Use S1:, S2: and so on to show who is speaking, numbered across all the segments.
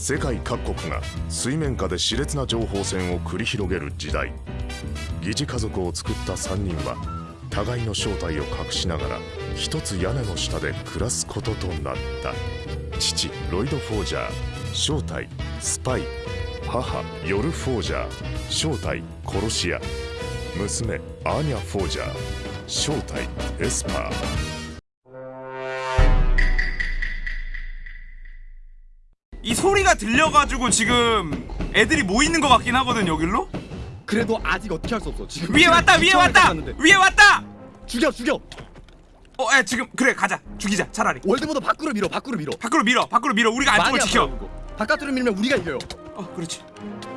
S1: 世界各国が水面下で熾烈な情報戦を繰り広げる時代。疑似家族を作った3人は互いの正体を隠しながら一つ屋根の下で暮らすこととなった。父ロイド・フォージャー。正体スパイ。母ヨル・フォージャー。正体殺し屋。娘アーニャ・フォージャー。正体エスパー。
S2: 이 소리가 들려가지고 지금 애들이 모이는 것 같긴 하거든 여길로?
S3: 그래도 아직 어떻게 할 수 없어. 지금
S2: 위에 왔다 위에 왔다. 위에 왔다
S3: 죽여 죽여.
S2: 어, 야 지금 그래 가자 죽이자 차라리
S3: 월드보다 밖으로 밀어 밖으로 밀어.
S2: 밖으로 밀어 밖으로 밀어 우리가 안쪽을 지켜.
S3: 바깥으로 밀면 우리가 이겨요.
S2: 어 그렇지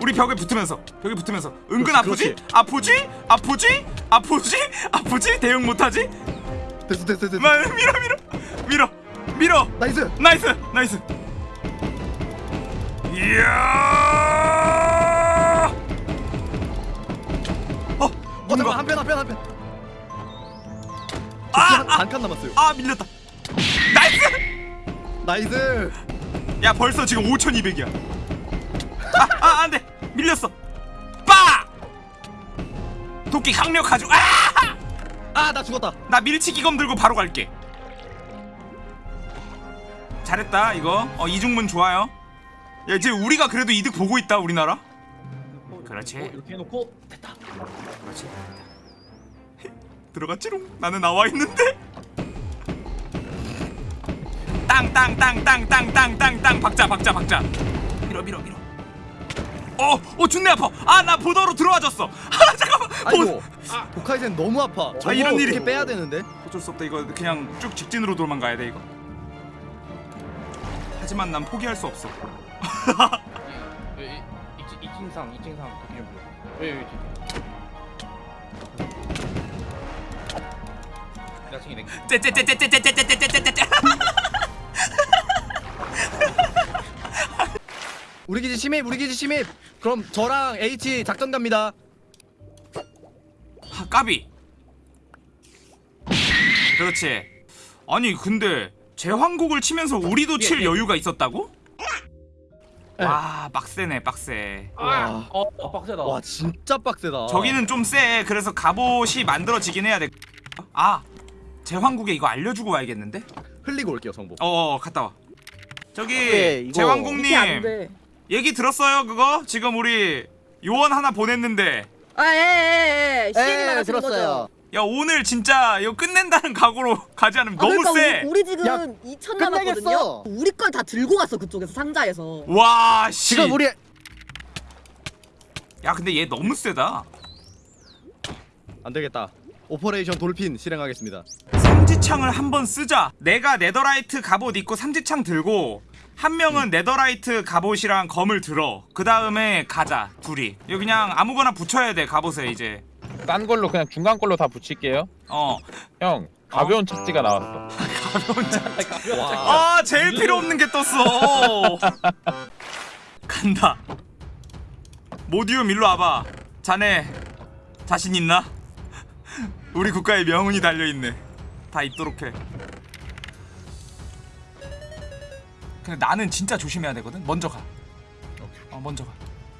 S2: 우리 벽에 붙으면서 벽에 붙으면서 은근
S3: 그렇지,
S2: 아프지?
S3: 그렇지.
S2: 아프지? 아프지? 아프지? 아프지? 대응 못하지?
S3: 됐어 됐어 됐어.
S2: 마, 밀어 밀어 밀어 밀어
S3: nice. nice
S2: nice 이야! 어
S3: 어 잠깐 한편 한편 한편.
S2: 아, 아,
S3: 반칸 남았어요.
S2: 아 밀렸다.
S3: nice! nice.
S2: 야 벌써 지금 5200이야. 아, 아 안돼. 밀렸어. 빠! 도끼 강력하죠 아나
S3: 아나 죽었다.
S2: 밀치기 검 들고 바로 갈게. 잘했다 이거. 어 이중문 좋아요 야 이제 우리가 그래도 이득 보고 있다 우리나라? 그렇지.
S3: 이렇게 해놓고 됐다.
S2: 그렇지. 들어갔지롱. 나는 나와 있는데. 땅땅땅땅땅땅땅땅. 박자 박자 박자. 밀어 밀어 밀어. 어 어 존내 아파. 아 나 보더로 들어와졌어. 아 잠깐만.
S3: 아이고.
S2: 보...
S3: 도카이센 너무 아파. 저거
S2: 이런 일이.
S3: 빼야 되는데?
S2: 어쩔 수 없다. 이거 그냥 쭉 직진으로 도망가야 돼 이거. 하지만 난 포기할 수 없어
S4: 예, 이- 이- 이층상 이층상 도끼 좀 불러. 왜 왜? 내가 챙이 내.
S2: 째째째째째째째째째째째
S3: 우리 기지 침입 우리 기지 침입. 그럼 저랑 H 작전 갑니다.
S2: 아, 까비 그렇지 아니 근데 제왕곡을 치면서 우리도 칠
S4: 예, 예.
S2: 여유가 있었다고?
S3: 네.
S2: 와 빡세네 빡세
S3: 와.
S4: 어, 어 빡세다.
S3: 와 진짜 빡세다.
S2: 저기는 좀 세 그래서 갑옷이 만들어지긴 해야 돼아 제왕국에 이거 알려주고 와야겠는데?
S3: 흘리고 올게요 정보.
S2: 어 갔다 와 저기
S5: 네, 이거
S2: 제왕국님 얘기 들었어요 그거? 지금 우리 요원 하나 보냈는데
S5: 아예예예 시인이
S6: 예,
S5: 많아지는
S6: 들었어요.
S5: 거죠.
S2: 야 오늘 진짜 이거 끝낸다는 각오로 가지 않으면
S5: 아,
S2: 너무
S5: 그러니까
S2: 세.
S5: 우리, 우리 지금
S6: 야,
S5: 2천
S6: 끝내겠어.
S5: 남았거든요. 우리 걸 다 들고 갔어 그쪽에서 상자에서.
S2: 와 씨.
S6: 지금 우리
S2: 야 근데 얘 너무 세다.
S3: 안 되겠다. 오퍼레이션 돌핀 실행하겠습니다.
S2: 삼지창을 한번 쓰자. 내가 네더라이트 갑옷 입고 삼지창 들고 한 명은 네더라이트 갑옷이랑 검을 들어. 그 다음에 가자 둘이. 이거 그냥 아무거나 붙여야 돼 갑옷에 이제.
S4: 딴 걸로 그냥 중간 걸로 다 붙일게요.
S2: 어.
S4: 형 가벼운 착지가 나왔어.
S3: 와.
S2: 아 제일 필요 없는 게 떴어. 간다. 모디움 일로 와봐. 자네 자신 있나? 우리 국가의 명운이 달려 있네. 다 입도록 해. 근데 나는 진짜 조심해야 되거든. 먼저 가. 어 먼저 가.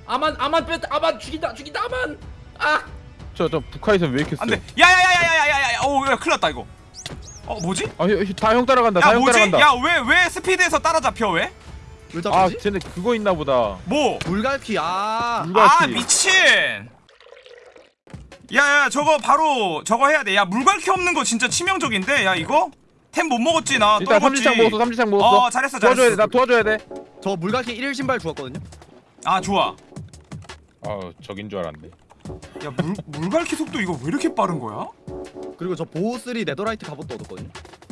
S4: 아만 아만 뺐 아만 죽인다 죽인다 아만. 아. 저, 저 북한에서 왜 이렇게 세?
S2: 안돼 야야야야야야야 오야 큰일났다 이거 어 뭐지?
S4: 아다형 따라간다 다형 따라간다
S2: 야왜 왜 스피드에서 따라잡혀 왜?
S3: 왜
S4: 아, 쟤네 그거 있나 보다.
S2: 뭐?
S3: 물갈퀴. 아.
S4: 물갈퀴.
S2: 아, 미친. 야, 야, 저거 바로 저거 해야 돼. 야, 물갈퀴 없는 거 진짜 치명적인데. 야, 이거 템 못 먹었지 나.
S4: 일단 삼지창 먹었어. 삼지창 먹었어.
S2: 어, 잘했어.
S4: 도와줘야 돼. 나 도와줘야 돼.
S3: 저 물갈퀴 1일 신발 주었거든요.
S2: 아, 좋아.
S4: 아, 저긴 줄 알았네.
S2: 야 물, 물갈퀴 속도 이거 왜 이렇게 빠른 거야?
S3: 그리고 저 보호 3 네더라이트 갑옷도 얻었거든요.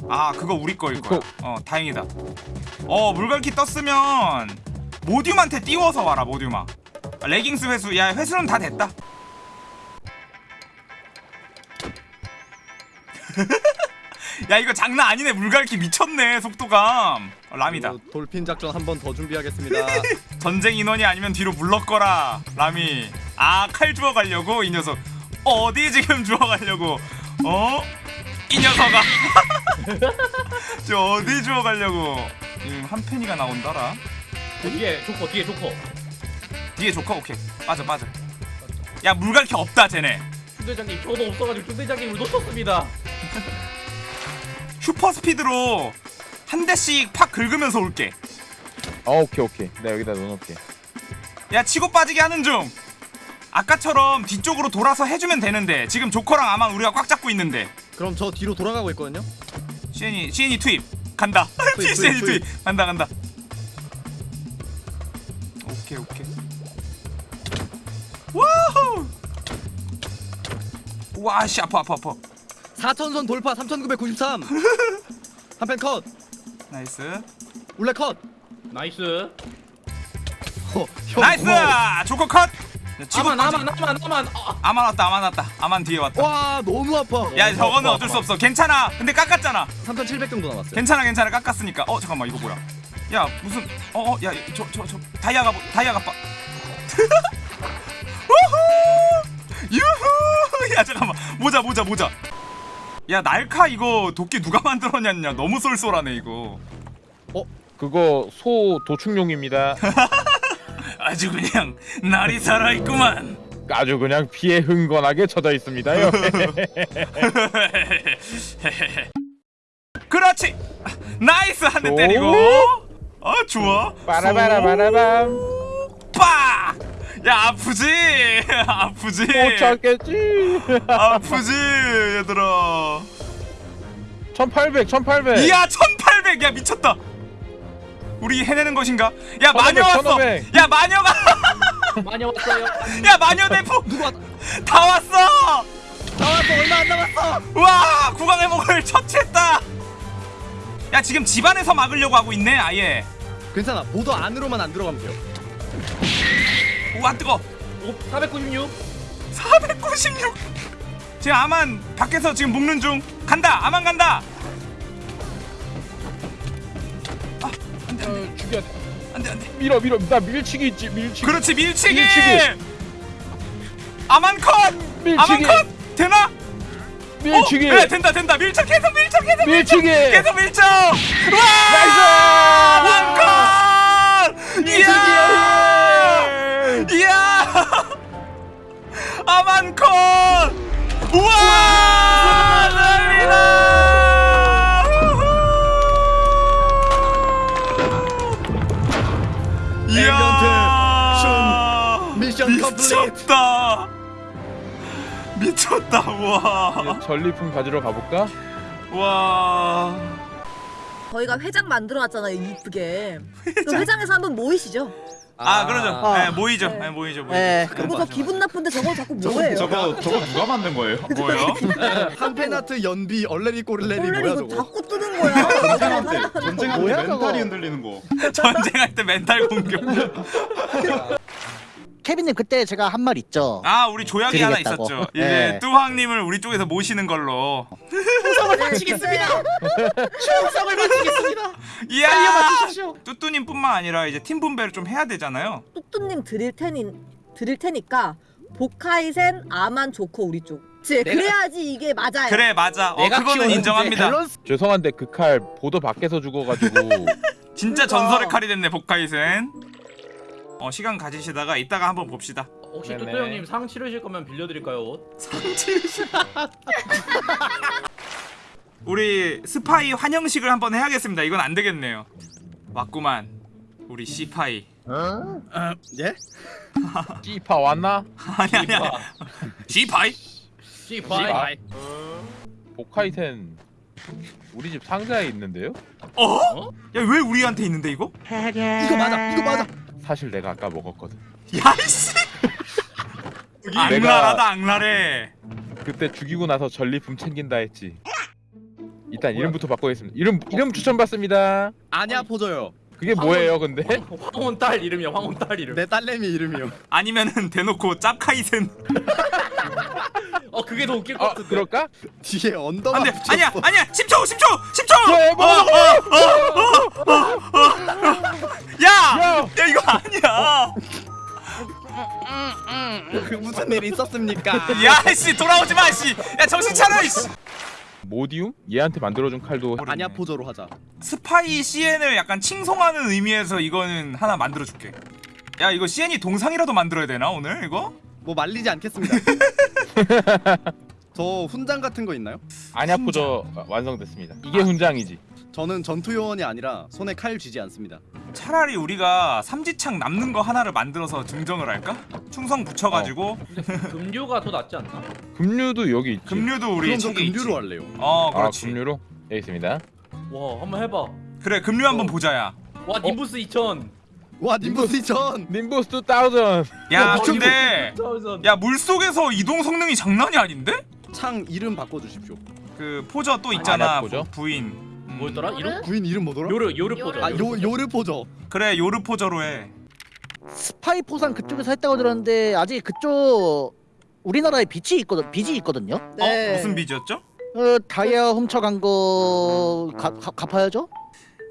S2: 아 그거 우리 거일 거야. 어 다행이다. 어 물갈퀴 떴으면 모듈한테 띄워서 와라 모듈아 레깅스 회수. 야 회수는 다 됐다 야 이거 장난 아니네. 물갈퀴 미쳤네 속도감. 어, 람이다.
S3: 돌핀 작전 한 번 더 준비하겠습니다.
S2: 전쟁 인원이 아니면 뒤로 물러거라 람이. 아 칼 주워 가려고 이 녀석. 어디 지금 주워 가려고? 어? 이 녀석아. 저 어디 주워 가려고? 지금 한 팬이가 나온다라.
S4: 뒤에 조커 뒤에 조커.
S2: 뒤에 조커? 오케이. 빠져 빠져. 야 물갈퀴 없다 쟤네.
S4: 중대장님 저도 없어가지고 중대장님을 놓쳤습니다
S2: 슈퍼 스피드로 한 대씩 팍 긁으면서 올게.
S6: 어 오케이 오케이. 내가 여기다 넣어놓을게.
S2: 야 치고 빠지게 하는 중. 아까처럼 뒤쪽으로 돌아서 해주면 되는데 지금 조커랑 아마 우리가 꽉 잡고 있는데.
S3: 그럼 저 뒤로 돌아가고 있거든요.
S2: 시엔이 시엔이 투입. 간다.
S3: 투입,
S2: 시엔이
S3: 투입,
S2: 투입. 간다 간다. 오케이 오케이. 와우! 와씨 아파 아파 아파
S3: 4천선 돌파 3,993. 한팬 컷.
S2: 나이스.
S3: 울레 컷.
S4: 나이스.
S3: 어, 형
S2: 나이스!
S3: 고마워.
S2: 조커 컷! 야, 치고
S4: 아만 아만 아만 아만. 아,
S2: 아만 왔다 아만 왔다. 아만 뒤에 왔다.
S3: 와 너무 아파.
S2: 야 저거는 어쩔 수 없어. 괜찮아. 근데 깎았잖아.
S3: 3,700 정도 남았어요.
S2: 괜찮아 괜찮아. 깎았으니까. 어 잠깐만 이거 뭐야? 야 무슨 어어야 저 저 저 다이아가 뭐- 다이아가 빠 우후! 유후! 야 잠깐만. 모자 모자 모자 야 날카 이거 도끼 누가 만들었냐 너무 쏠쏠하네 이거.
S6: 그거 소 도축용입니다.
S2: 아주 그냥 날이 살아있구만.
S6: 아주 그냥 피에 흥건하게 젖어 있습니다요.
S2: 그렇지! nice! 한대
S6: 오.
S2: 때리고. 아 좋아.
S6: 빠라바라바라밤.
S2: 빠! 야 아프지? 아프지?
S6: 못 찾겠지
S2: 아프지 얘들아
S6: 1800 1800
S2: 이야 1800! 야 미쳤다 우리 해내는 것인가? 야
S6: 1500,
S2: 마녀 왔어!
S6: 1500.
S2: 야 마녀가!
S4: 많이 왔어요
S2: 야 마녀 대포!
S3: 누구 왔다.
S2: 다 왔어!
S3: 나왔어 얼마 안 남았어.
S2: 와 구강의 목을 처치했다! 야 지금 집안에서 막으려고 하고 있네 아예
S3: 괜찮아. 보도 안으로만 안 들어가면 돼요.
S2: 우와 뜨거!
S4: 오, 496
S2: 496! 지금 아만 밖에서 지금 묶는 중 간다! 아만 간다!
S6: 어, 죽여
S2: 안돼 안 돼
S6: 밀어 밀어 나 밀치기 있지 밀치기
S2: 그렇지 밀치기!
S6: 밀치기.
S2: 아만 컷!
S6: 밀치기.
S2: 아만 컷! 되나?
S6: 밀치기
S2: 어? 네 된다 된다 밀착 계속 밀착 계속
S6: 밀치기
S2: 계속 밀착! 와! 아만 컷! 이야! 4만콘! 우와! 난리다! 이야!
S3: 미션
S2: 미쳤다! 미쳤다 와
S6: 전리품 가지러 가볼까?
S2: 와
S5: 저희가 회장 만들어 놨잖아요 이쁘게 회장. 회장에서 한번 모이시죠
S2: 아, 그러죠.
S5: 아.
S2: 네, 모이죠.
S5: 네.
S2: 네, 모이죠. 모이죠.
S5: 네.
S2: 그런
S5: 그리고 거저
S2: 하죠.
S5: 기분 나쁜데 저거 자꾸 뭐예요?
S7: 저거 저거 누가 만든 거예요?
S2: 뭐요?
S3: 한팬 아트 연비 얼레리 꼬르레리 뭐야 저거?
S5: 자꾸 뜨는 거야.
S7: 전쟁할 때 전쟁할 때 멘탈이? 흔들리는 거.
S2: 전쟁할 때 멘탈 공격.
S8: 케빈님 그때 제가 한 말 있죠.
S2: 아, 우리 조약이 하나
S8: 드리겠다고.
S2: 있었죠. 이제
S8: 네.
S2: 뚜황님을 우리 쪽에서 모시는 걸로.
S5: 마치겠습니다.
S3: 추석을 마치겠습니다.
S2: 이야!
S3: 알려맞히십시오.
S2: 뚜뚜님뿐만 아니라 이제 팀 분배를 좀 해야 되잖아요.
S5: 뚜뚜님 드릴 테니 드릴 테니까 보카이센 아만 좋고 우리 쪽. 그치? 그래야지 이게 맞아요.
S2: 그래, 맞아. 어,
S3: 내가
S2: 그거는 인정합니다.
S3: 밸런스
S6: 죄송한데 그 칼 보도 밖에서 죽어가지고
S2: 진짜
S5: 그러니까.
S2: 전설의 칼이 됐네, 복카이센. 어, 시간 가지시다가 이따가 한번 봅시다.
S4: 혹시
S6: 네네.
S4: 뚜뚜 형님 상 치르실 거면 빌려드릴까요 옷?
S2: 우리 스파이 환영식을 한번 해야겠습니다. 이건 안 되겠네요. 왔구만. 우리 시파이.
S3: 예?
S6: 찌파 왔나?
S2: 아니 아니 아니. 시파이?
S4: 씨발
S6: 보카이텐 우리 집 상자에 있는데요?
S2: 어? 야왜 우리한테 있는데 이거?
S3: 이거 맞아. 이거 맞아.
S6: 사실 내가 아까 먹었거든
S2: 야이씨. 악랄하다 악랄해.
S6: 그때 죽이고 나서 전리품 챙긴다 했지 일단 이름부터 바꾸겠습니다 이름 이름 추천 받습니다
S3: 아냐 포져요.
S6: 그게 뭐예요 근데?
S4: 황혼 딸 이름이야 황혼 딸 이름
S3: 내 딸내미 이름이요.
S2: 아니면은 대놓고 짭카이센.
S4: 어 그게 더 웃길 것
S6: 아
S4: 같은데
S6: 그럴까?
S3: 뒤에 언더만
S2: 안돼. 아니야 아니야 10초 10초 10초.
S6: 야, 뭐,
S2: 야! 야 이거 아니야.
S3: 그 무슨 일이 있었습니까?
S2: 야씨 돌아오지 마 씨. 야 정신 차려 씨.
S6: 모디움? 얘한테 만들어준 칼도
S3: 아냐 포저로 하자.
S2: 스파이 CN을 약간 칭송하는 의미에서 이거는 하나 만들어줄게 야 이거 CN이 동상이라도 만들어야 되나 오늘 이거?
S3: 뭐 말리지 않겠습니다. 저 훈장 같은 거 있나요?
S6: 포저 완성됐습니다. 이게 훈장이지.
S3: 저는 전투 요원이 아니라 손에 칼 쥐지 않습니다.
S2: 차라리 우리가 삼지창 남는 거 하나를 만들어서 증정을 할까? 충성 붙여가지고
S4: 금류가 더 낫지 않나?
S6: 금류도 여기 있지.
S2: 금류도 우리
S3: 그럼 전
S2: 책에
S3: 금류로
S2: 있지.
S3: 할래요.
S2: 어
S6: 아,
S2: 그렇지
S6: 금류로 여기 있습니다.
S4: 와 한번 해봐.
S2: 그래 금류 한번 보자야
S4: 와 님부스 2000.
S3: 와 님보스 전
S6: 님보스 2000.
S2: 야
S3: 어,
S2: 근데 야 물속에서 이동 성능이 장난이 아닌데?
S3: 창 이름 바꿔주십시오.
S2: 그 포저 또 있잖아
S6: 아냐, 포저?
S2: 부- 부인 음.
S4: 뭐였더라? 이름?
S3: 부인 이름 뭐더라?
S4: 요르 요르 포죠.
S3: 아요 요르 포저.
S2: 그래 요르 포저로 해
S8: 스파이 포상 그쪽에서 했다고 들었는데 아직 그쪽 우리나라에 빛이 있거든 빚이 있거든요.
S5: 네.
S2: 어? 무슨 비지였죠?
S8: 어, 다이아 훔쳐간 거 가, 가, 갚아야죠.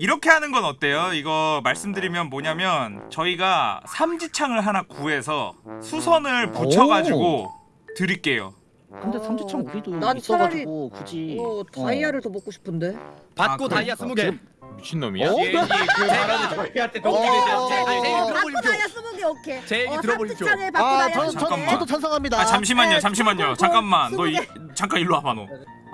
S2: 이렇게 하는 건 어때요? 이거 말씀드리면 뭐냐면 저희가 삼지창을 하나 구해서 수선을 붙여가지고 드릴게요
S8: 근데 삼지창 우리도
S5: 난
S8: 있어가지고 굳이
S5: 어, 다이아를 더 먹고 싶은데.
S3: 받고
S2: 아,
S3: 다이아. 스무 개.
S6: 미친 놈이야?
S4: CN이 그 말하는 저희한테
S3: 어,
S4: 동기되죠.
S3: 제 얘기
S5: 받고. 다이아 스무 개 오케이.
S3: 제 얘기
S5: 어,
S3: 들어보십시오.
S8: 아,
S5: 다이아
S8: 저, 저. 저도 찬성합니다.
S2: 아 잠시만요
S5: 네,
S2: 잠시만요
S5: 공,
S2: 잠깐만 너. 잠깐 일로 와봐 너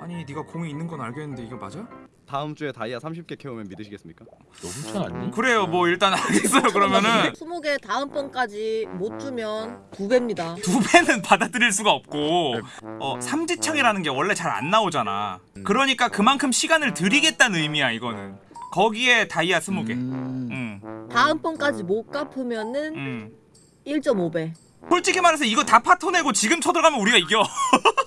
S2: 아니 네가 공이 있는 건 알겠는데 이거 맞아?
S3: 다음 주에 다이아 30개 캐오면 믿으시겠습니까?
S6: 너 훔쳐놨니?
S2: 그래요 뭐 일단 알겠어요 그러면은
S5: 스무 개 다음번까지 못 주면 두 배입니다.
S2: 두 배는 받아들일 수가 없고 어 삼지창이라는 게 원래 잘 안 나오잖아 그러니까 그만큼 시간을 드리겠다는 의미야 이거는 거기에 다이아 스무 개
S8: 음,
S2: 응,
S5: 다음번까지 못 갚으면은
S2: 응.
S5: 1.5배.
S2: 솔직히 말해서 이거 다 파토내고 지금 쳐들어가면 우리가 이겨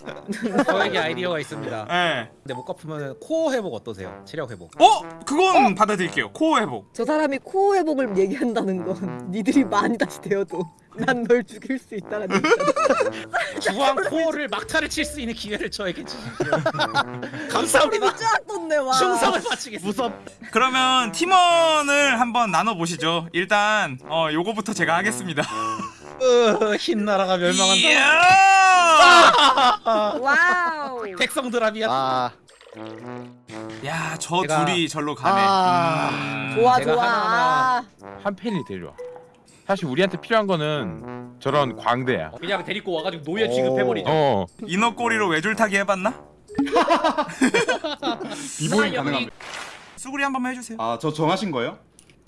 S9: 저에게 아이디어가 있습니다.
S2: 예.
S9: 근데 못 갚으면 core 회복 어떠세요? 체력 회복.
S2: 어? 그건 받아들일게요 core 회복
S5: 저 사람이 core 회복을 얘기한다는 건 니들이 많이 다시 되어도 난 널 죽일 수 있다는 얘기잖아.
S9: 주황 core를 막타를 칠 수 있는 기회를 저에게 주십시오. 감사합니다.
S5: 쫙 떴네 와.
S9: 충성을 바치겠습니다.
S2: 그러면 팀원을 한번 나눠보시죠 일단 어 요거부터 제가 하겠습니다
S9: 으, 흰 나라가 멸망한다.
S2: 이야!
S5: 와우.
S9: 백성 드랍이야.
S8: 아,
S2: 야, 저
S9: 제가-
S2: 둘이 절로 가네.
S8: 아,
S2: 음.
S5: 좋아
S9: 제가
S5: 좋아.
S9: 하나하나-
S6: 한 팬이 데려와. 사실 우리한테 필요한 거는 저런 광대야.
S4: 그냥 데리고 와가지고 노예 취급해버리죠.
S6: 어.
S2: 인어 꼬리로 외줄타기 해봤나?
S7: 비보잉 가능합니다.
S2: 수구리 한 번만 해주세요.
S7: 아 저 정하신 거예요?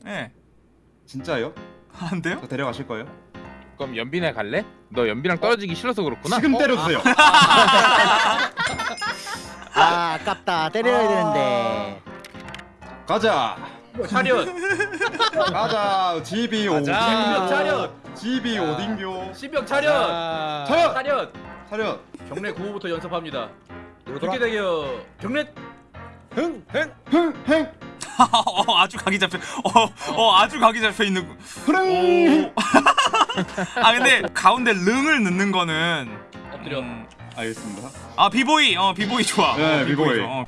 S2: 예.
S7: 진짜요?
S2: 안 돼요?
S7: 저 데려가실 거예요?
S6: 그럼 연빈에 갈래? 너 연비랑 떨어지기 싫어서 그렇구나.
S7: 지금 때려주세요.
S8: 아, 아깝다. 때려야 되는데.
S7: 가자.
S4: 차렷.
S7: 가자. GB 오딩교.
S4: 차렷.
S7: GB 오딩교.
S4: 신병 차렷.
S9: 아,
S7: 차렷.
S4: 차렷.
S7: 차렷.
S4: 경례 구호부터 연습합니다. 그렇게 되겨 경례.
S9: 흥, 흥.
S7: 흥행.
S2: 어, 아주 각이 잡혀. 어, 어, 아주 각이 잡혀 있는. 오. 아 근데 가운데 릉을 넣는 거는
S4: 엎드려.
S2: 음,
S7: 알겠습니다.
S2: 아 비보이, 어 비보이 좋아.
S7: 네,
S2: 어,
S7: 비보이.
S2: 어.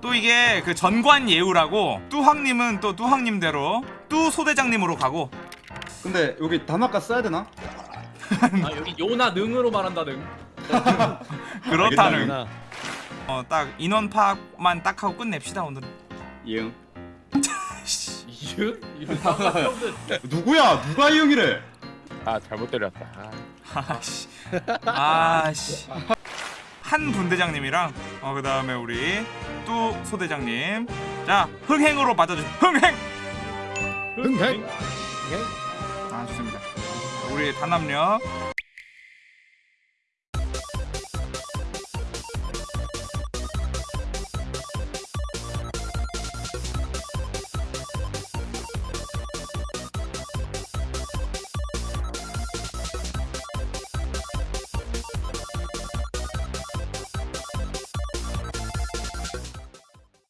S2: 또 이게 그 전관 예우라고 뚜황님은 또 뚜황님대로 뚜 소대장님으로 가고
S7: 근데 여기 단아까 써야 되나?
S4: 아 여기 요나 능으로 말한다 능.
S2: 그렇다는
S9: 나
S2: 어, 딱 인원 파악만 딱 하고 끝냅시다 오늘은.
S7: 이응.
S4: 이응?
S7: 누구야? 누가 이응이래?
S6: 아 잘못 때렸다. 아.
S2: 아씨, 아씨. 한 분대장님이랑 어 그 다음에 우리 뚜 소대장님. 자 흥행으로 맞아주. 흥행.
S3: 흥행.
S2: 아 좋습니다. 우리 단합력